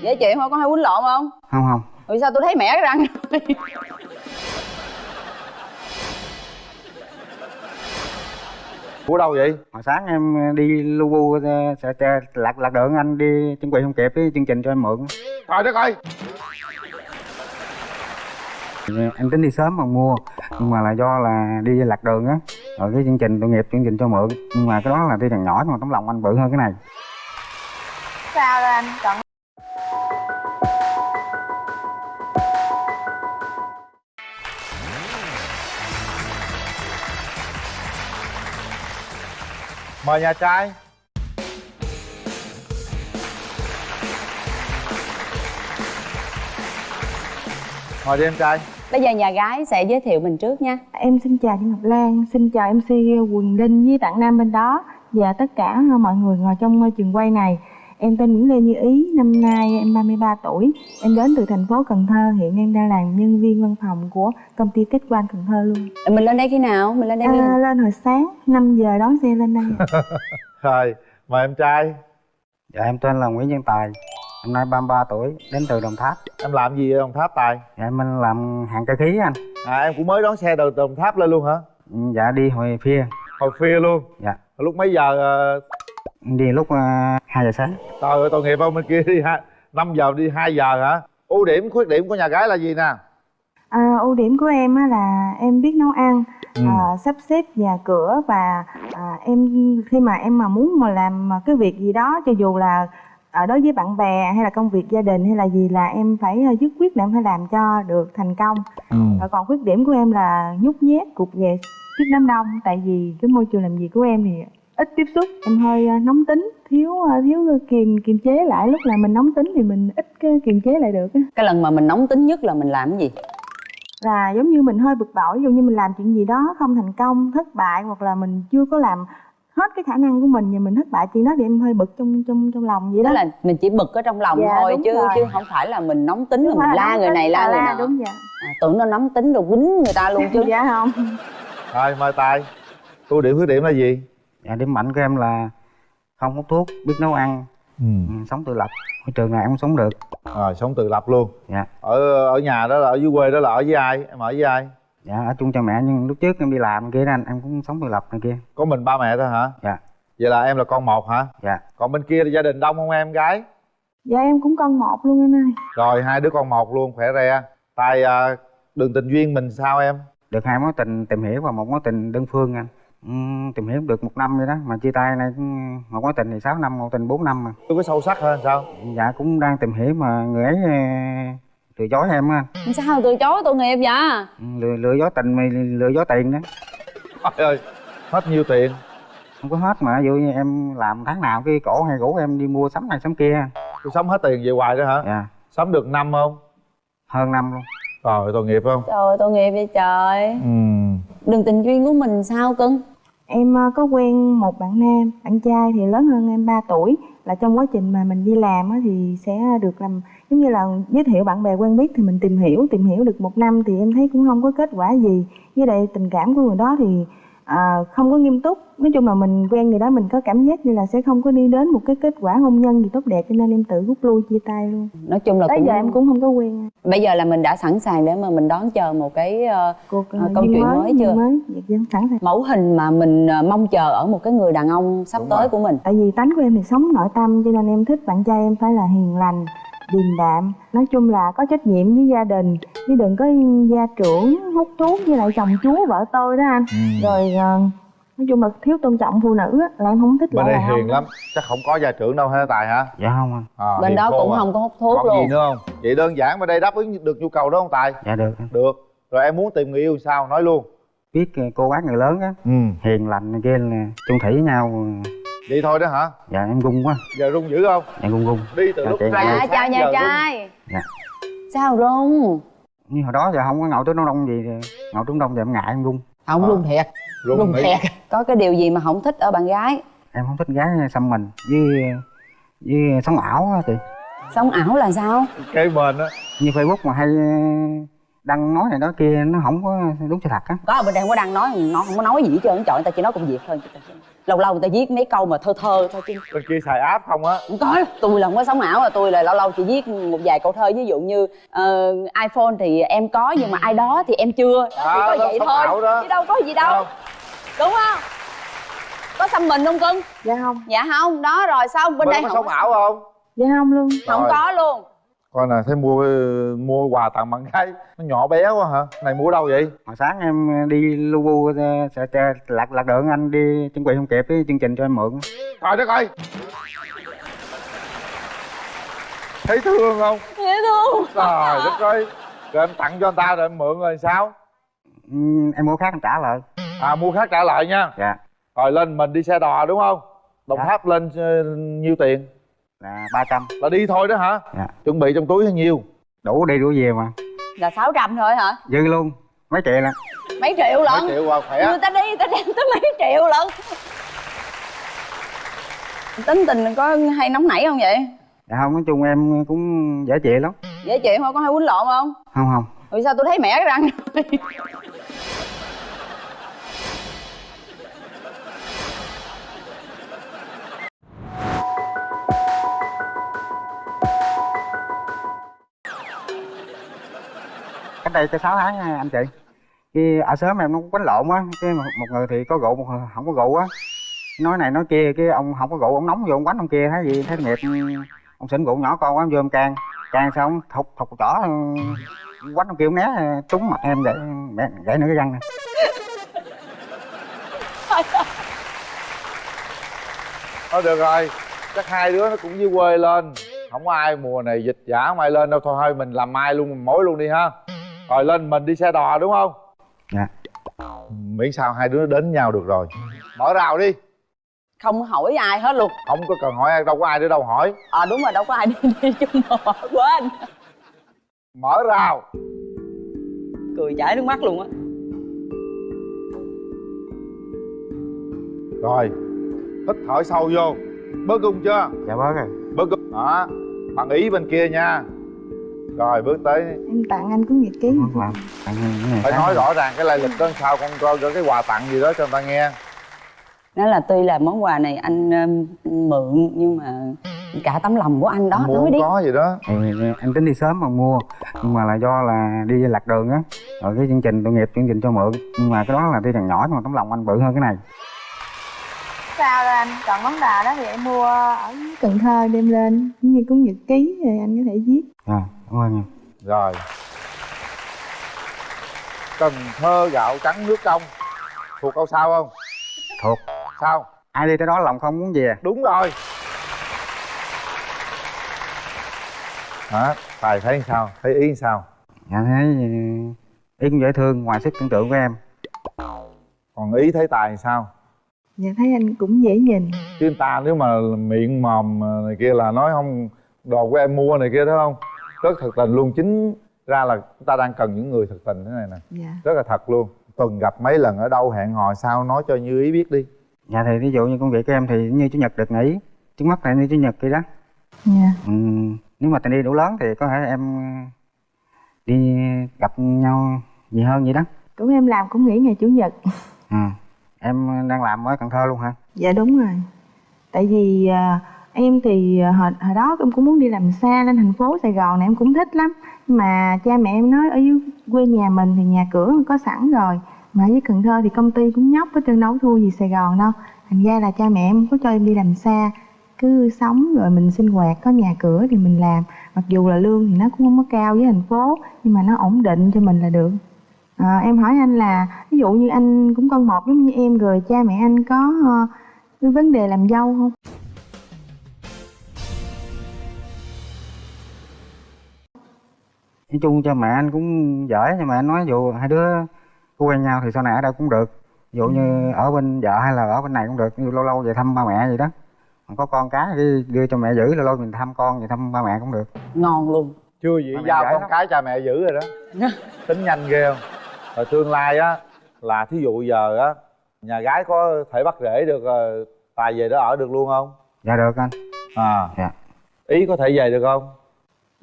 dễ chịu thôi có hay quýnh lộn không? Không không. Vì sao tôi thấy mẻ cái răng của đâu vậy? Hồi sáng em đi lu bu ờ, sợ lạc lạc đường anh đi chuẩn bị không kịp cái chương trình cho em mượn. Trời đất ơi em tính đi sớm mà mua nhưng mà là do là đi lạc đường á. Rồi cái chương trình tội nghiệp chương trình cho mượn. Nhưng mà cái đó là tuy rằng nhỏ nhưng mà tấm lòng anh bự hơn cái này. Sao rồi anh chọn mời nhà trai. Mời đi em trai. Bây giờ nhà gái sẽ giới thiệu mình trước nha. Em xin chào chị Ngọc Lan, xin chào MC Quỳnh Linh với bạn Nam bên đó. Và tất cả mọi người ngồi trong trường quay này. Em tên Nguyễn Lê Như Ý, năm nay em 33 tuổi. Em đến từ thành phố Cần Thơ, hiện em đang làm nhân viên văn phòng của công ty Tết Quan Cần Thơ luôn. mình lên đây khi nào? Mình lên đây khi À, nào lên hồi sáng 5 giờ đón xe lên đây. rồi mời em trai. Dạ em tên là Nguyễn Văn Tài năm nay 33 tuổi đến từ Đồng Tháp. Em làm gì ở đồng tháp tài? Dạ em làm hàng cơ khí anh. À em cũng mới đón xe từ đồng tháp lên luôn hả? Dạ đi hồi phía hồi khuya luôn? Dạ. Lúc mấy giờ ờ, đi lúc uh, 2 giờ sáng trời ơi tội nghiệp không bên kia đi ha năm giờ đi 2 giờ hả ưu điểm khuyết điểm của nhà gái là gì nè À, ưu điểm của em á là em biết nấu ăn, Ừ. à, sắp xếp nhà cửa và à, em khi mà em mà muốn mà làm cái việc gì đó cho dù là ở đối với bạn bè hay là công việc gia đình hay là gì là em phải dứt quyết để em phải làm cho được thành công. ừ. Và còn khuyết điểm của em là nhút nhát, cục về trước đám đông tại vì cái môi trường làm việc của em thì ít tiếp xúc, em hơi à, nóng tính, thiếu à, thiếu kiềm kiềm chế lại. Lúc là mình nóng tính thì mình ít cái kiềm chế lại được cái lần mà mình nóng tính nhất là mình làm cái gì? Là giống như mình hơi bực bội ví dụ như mình làm chuyện gì đó không thành công thất bại hoặc là mình chưa có làm hết cái khả năng của mình và mình thất bại chuyện đó thì em hơi bực trong trong trong lòng vậy tức đó là mình chỉ bực ở trong lòng Dạ, thôi đúng chứ rồi. chứ không phải là mình nóng tính là Không mình la người này la người nọ. đúng vậy. À, tưởng nó nóng tính rồi quýnh người ta luôn chứ. Dạ không. Rồi mời tài ưu điểm khuyết điểm là gì dạ điểm mạnh của em là không hút thuốc biết nấu ăn ừ. ừ, sống tự lập. Môi trường nào em cũng sống được. Rồi sống tự lập luôn. Dạ. Ở ở nhà đó là ở dưới quê đó là ở với ai? Em ở với ai? Dạ ở chung cha mẹ nhưng lúc trước em đi làm kia đó anh em cũng sống tự lập này kia. Có mình ba mẹ thôi hả? Dạ. Vậy là em là con một hả? Dạ. Còn bên kia thì gia đình đông không em gái? Dạ em cũng con một luôn anh ơi. Rồi hai đứa con một luôn khỏe re. Tài à, đường tình duyên mình sao em? Được hai mối tình tìm hiểu và một mối tình đơn phương anh tìm hiểu được một năm vậy đó. Mà chia tay này cũng- một mối tình thì 6 năm một tình 4 năm mà. Tôi có sâu sắc hơn sao? Dạ cũng đang tìm hiểu mà người ấy ờ, từ chối em á. Sao từ chối tội nghiệp vậy? Ừ, lừa lừa dối tình mày lừa dối tiền đó. Trời ơi hết nhiêu tiền? Không có hết mà ví dụ như em làm tháng nào cái cổ hay rủ em đi mua sắm này sắm kia. Tôi sống hết tiền về hoài đó hả? Dạ. Sống được năm không? Hơn năm luôn. Trời tội nghiệp không? Trời tội nghiệp vậy trời. Ừ đường tình duyên của mình sao cưng? Em ờ, có quen một bạn nam, bạn trai thì lớn hơn em 3 tuổi. Là trong quá trình mà mình đi làm thì sẽ được làm, giống như là giới thiệu bạn bè quen biết thì mình tìm hiểu tìm hiểu được một năm thì em thấy cũng không có kết quả gì. Với lại tình cảm của người đó thì à, không có nghiêm túc. Nói chung là mình quen người đó mình có cảm giác như là sẽ không có đi đến một cái kết quả hôn nhân gì tốt đẹp cho nên em tự rút lui chia tay luôn. Nói chung là tới cũng giờ em cũng không có quen. Bây giờ là mình đã sẵn sàng để mà mình đón chờ một cái ờ, cuộc ờ, câu chuyện mới duyên chưa? mới. Dạ, dạ, sẵn sàng. Mẫu hình mà mình mong chờ ở một cái người đàn ông sắp Đúng tới rồi. của mình. Tại vì tánh của em thì sống nội tâm cho nên em thích bạn trai em phải là hiền lành điềm đạm. Nói chung là có trách nhiệm với gia đình chứ đừng có gia trưởng hút thuốc với lại chồng chúa vợ tôi đó anh. Rồi ờ, nói chung là thiếu tôn trọng phụ nữ á, là em không thích bên đây hiền lắm. Chắc không có gia trưởng đâu ha tài hả? Dạ không anh. À, bên đó cũng à. không có hút thuốc còn luôn. gì nữa không? Vậy đơn giản bên đây đáp ứng được nhu cầu đó không tài? Dạ được. Được. Rồi em muốn tìm người yêu sao? Nói luôn. Biết ờ, cô bác người lớn á. Ừ. Hiền lành kia là chung thủy với nhau vậy thôi đó hả? Dạ em gung quá. Giờ rung dữ không? Dạ gung gung đi từ Dạ, lúc hai dạ chào nhà trai. Dạ. sao rung như hồi đó giờ không có ngồi tới đông đông gì ngồi trúng đông thì em ngại em gung không À. rung thiệt. Rung rung nghĩ- thiệt. Có cái điều gì mà không thích ở bạn gái? Em không thích gái xăm mình. Với với sống ảo á chị. Sống ảo là sao? Cái mền á. Như facebook mà hay đăng nói này nói kia nó không có đúng sự thật á. Có ở bên đây không có đăng nói nó không có nói gì hết trơn trời người ta chỉ nói công việc thôi lâu lâu người ta viết mấy câu mà thơ thơ thôi chứ bên kia xài áp không á? Không có tôi là không có sống ảo à tôi là lâu lâu chỉ viết một vài câu thơ. Ví dụ như ờ, iphone thì em có nhưng mà ai đó thì em chưa. Đó, chỉ À, có đó, vậy sống thôi. ảo đó. chứ đâu có gì đâu. Không. đúng không? Có xăm mình không cưng? Dạ không. Dạ không. Đó rồi xong bên bên đây có không sống có, ảo không? Dạ không luôn. Không Rồi. có luôn coi nè thấy mua mua quà tặng bạn gái. Nó nhỏ bé quá hả? Này mua đâu vậy? Hồi sáng em đi lu bu ờ, sẽ sẽ lạc lạc đường anh đi chuẩn bị không kịp cái chương trình cho em mượn. Coi đất ơi! Thấy thương không? Dễ thương. Trời đất ơi! Rồi em tặng cho anh ta rồi em mượn rồi sao? Ừ, em mua khác em trả lại à mua khác trả lại nha. Dạ. Rồi lên mình đi xe đò đúng không? Đồng Dạ. tháp lên ờ, nhiêu tiền là 300 là đi thôi đó hả? Dạ. Chuẩn bị trong túi bao nhiêu? Đủ đi đủ về mà. Là 600 thôi hả? Dư luôn mấy triệu là mấy triệu lận? Mấy triệu khỏe. Người ta đi người ta đem tới mấy triệu lận? Tính tình có hay nóng nảy không vậy? Dạ không nói chung em cũng dễ chịu lắm. Dễ chịu thôi có hay quýnh lộn không? Không không. Vì sao tôi thấy mẻ cái răng cách đây cái 6 tháng à, anh chị. Khi ở sớm em nó quánh lộn á cái một người thì có rượu một người không có rượu á nói này nói kia cái ông không có rượu ông nóng vô ông quánh ông kia thấy gì thấy nghiệp ừ, ông xỉn rượu nhỏ con quá vô ông can. Can xong ông thục thục chỏ ừ, quánh ông kia ông né ừ, trúng mặt em để gãy, gãy nửa cái răng này thôi được rồi chắc hai đứa nó cũng dưới quê lên. Không có ai mùa này dịch giả không ai lên đâu thôi thôi mình làm mai luôn mình mối luôn đi ha rồi lên mình đi xe đò đúng không? Dạ. Miễn sao hai đứa đến nhau được rồi. Mở rào đi. Không hỏi ai hết luôn. Không có cần hỏi ai đâu có ai nữa đâu hỏi. Ờ đúng rồi đâu có ai đi, đi chung mà quên mở rào. Cười chảy nước mắt luôn á. Rồi hít thở sâu vô. Bớt cung chưa? Dạ bớt rồi bớt cung. Đó bằng ý bên kia nha rồi bước tới em tặng anh cuốn nhật ký. Bớt làm tặng cái này phải nói rõ ràng cái lai lịch đó sao con coi cái quà tặng gì đó cho người ta nghe. Nói là tuy là món quà này anh um, mượn nhưng mà cả tấm lòng của anh đó mua nói không đi. có gì đó. Thì em tính đi sớm mà mua nhưng mà là do là đi lạc đường á. Rồi cái chương trình tội nghiệp chương trình cho mượn. Nhưng mà cái đó là tuy rằng nhỏ nhưng mà tấm lòng anh bự hơn cái này. Sao là anh chọn món quà đó thì em mua ở Cần Thơ đem lên. Giống như cuốn nhật ký rồi anh có thể viết. Rồi cảm ơn nha. Rồi. Cần thơ gạo trắng nước trong. Thuộc câu sao không? Thuộc. Sao? Ai đi tới đó lòng không muốn về đúng rồi. Hả? Tài thấy sao? Thấy ý sao? Dạ thấy ừ, ý cũng dễ thương ngoài sức tưởng tượng của em. Còn ý thấy tài sao? Dạ thấy anh cũng dễ nhìn. Chứ ta nếu mà miệng mòm này kia là nói không đồ của em mua này kia đó không rất thật tình luôn. Chính ra là chúng ta đang cần những người thật tình thế này nè. Dạ. Rất là thật luôn. Tuần gặp mấy lần ở đâu hẹn hò sao nói cho như ý biết đi. Dạ thì ví dụ như công việc của em thì như chủ nhật được nghỉ. Trước mắt là như chủ nhật kia đó. Dạ. Ừ, nếu mà tình đi đủ lớn thì có thể em đi gặp nhau gì hơn vậy đó. Cũng em làm cũng nghỉ ngày chủ nhật. Ừ. em đang làm ở cần thơ luôn hả? Dạ đúng rồi. Tại vì à, em thì ờ, hồi, hồi đó em cũng muốn đi làm xa lên thành phố sài gòn này em cũng thích lắm. Nhưng mà cha mẹ em nói ở dưới quê nhà mình thì nhà cửa có sẵn rồi. Mà ở dưới cần thơ thì công ty cũng nhóc hết trơn đâu thua gì sài gòn đâu. Thành ra là cha mẹ em không có cho em đi làm xa. Cứ sống rồi mình sinh hoạt có nhà cửa thì mình làm. Mặc dù là lương thì nó cũng không có cao với thành phố nhưng mà nó ổn định cho mình là được. À, em hỏi anh là ví dụ như anh cũng con một giống như em rồi cha mẹ anh có uh, cái vấn đề làm dâu không? Nói chung cho mẹ anh cũng giỏi nhưng mà anh nói dù hai đứa có quen nhau thì sau này ở đâu cũng được. Ví dụ như ở bên vợ hay là ở bên này cũng được như lâu lâu về thăm ba mẹ gì đó. Còn có con cái thì đưa cho mẹ giữ lâu lâu mình thăm con về thăm ba mẹ cũng được. Ngon luôn. Chưa gì giao con lắm. cái cha mẹ giữ rồi đó. Tính nhanh ghê không? Rồi tương lai á là thí dụ giờ á nhà gái có thể bắt rễ được ờ, tài về đó ở được luôn không? Dạ được anh. À. Dạ. Ý có thể về được không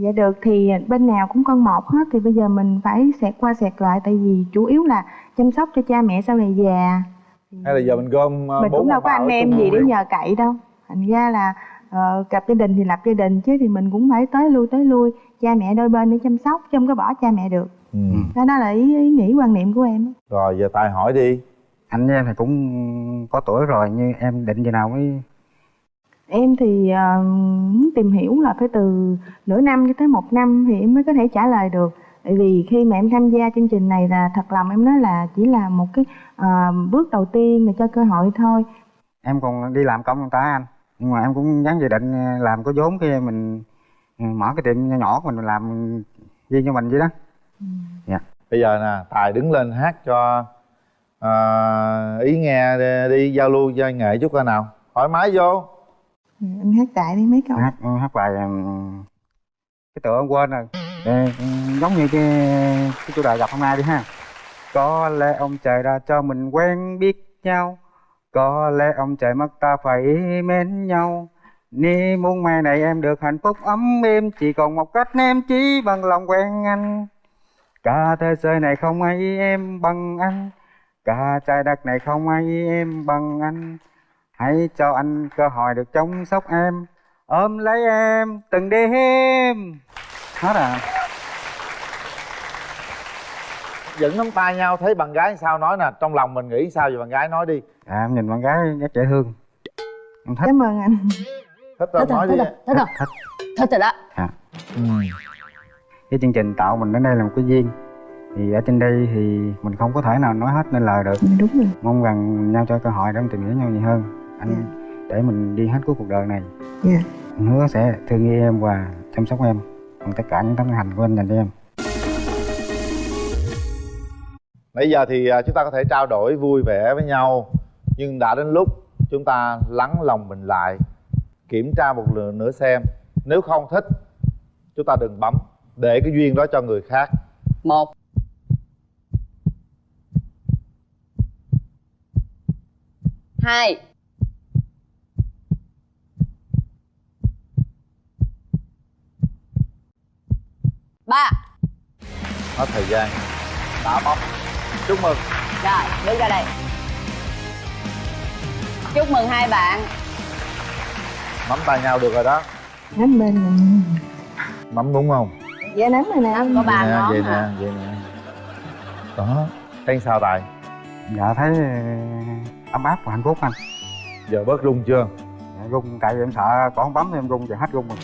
dạ được thì bên nào cũng con một hết. Thì bây giờ mình phải xẹt qua xẹt lại tại vì chủ yếu là chăm sóc cho cha mẹ sau này già. Hay là giờ mình gom ờ, mình cũng đâu có anh em gì để nhờ cậy đâu. Thành ra là ờ, cặp gia đình thì lập gia đình chứ thì mình cũng phải tới lui tới lui. Cha mẹ đôi bên để chăm sóc chứ không có bỏ cha mẹ được. Ừ. đó là ý, ý nghĩ quan niệm của em rồi giờ tài hỏi đi. Anh với em thì cũng có tuổi rồi như em định gì nào mới em thì ờ, muốn tìm hiểu là phải từ nửa năm cho tới một năm thì em mới có thể trả lời được. Tại vì khi mà em tham gia chương trình này là thật lòng em nói là chỉ là một cái ờ, bước đầu tiên mà cho cơ hội thôi. Em còn đi làm công người ta anh. Nhưng mà em cũng dám dự định ờ, làm có vốn khi mình ừ, mở cái tiệm nhỏ nhỏ của mình làm riêng cho mình vậy đó. Bây giờ nè tài đứng lên hát cho ờ, ý nghe đi, đi giao lưu chơi nghệ chút coi nào. Thoải mái vô Ừ, em hát đại đi mấy câu. Hát hát bài cái tựa em quên rồi. Ờ, giống như cái cái chủ đề gặp hôm nay đi ha. Có lẽ ông trời đã cho mình quen biết nhau. Có lẽ ông trời mất ta phải mến nhau. Ni muốn mai này em được hạnh phúc ấm êm Chỉ còn một cách em chỉ bằng lòng quen anh. Cả thế giới này không ai em bằng anh. Cả trái đất này không ai em bằng anh. Hãy cho anh cơ hội được chăm sóc em. Ôm lấy em từng đêm. Hết à. Dẫn nắm tay nhau thấy bạn gái sao nói nè. Trong lòng mình nghĩ sao về bạn gái nói đi. À, Em nhìn bạn gái rất dễ thương. Em thích. Cảm ơn anh. Thích rồi nói thích đi. thích rồi thích. Thích rồi đó. À. ừ. Cái chương trình tạo mình đến đây là một cái duyên. Thì ở trên đây thì mình không có thể nào nói hết nên lời được. Đúng rồi. Mong rằng nhau cho cơ hội để mình tìm hiểu nhau nhiều hơn Anh để mình đi hết cuối cuộc đời này. Dạ. Anh hứa sẽ thương yêu em và chăm sóc em. Bằng tất cả những tấm hành của anh dành cho em. Bây giờ thì à, chúng ta có thể trao đổi vui vẻ với nhau. Nhưng đã đến lúc chúng ta lắng lòng mình lại Kiểm tra một lần nữa xem. Nếu không thích Chúng ta đừng bấm. Để cái duyên đó cho người khác. Một. Hai ba. Hết thời gian. Đã bấm. Chúc mừng. Rồi đứng ra đây. Chúc mừng hai bạn. Nắm tay nhau được rồi đó. Nắm bên mình Nắm đúng không? dạ nắm rồi nè. Anh có ba ngón vậy hả? nè, vậy nè. Đó. Thấy sao Tài? Dạ thấy ờ, ấm áp và hạnh phúc anh. Giờ bớt rung chưa? dạ, Rung tại vì em sợ còn bấm em rung thì hết rung rồi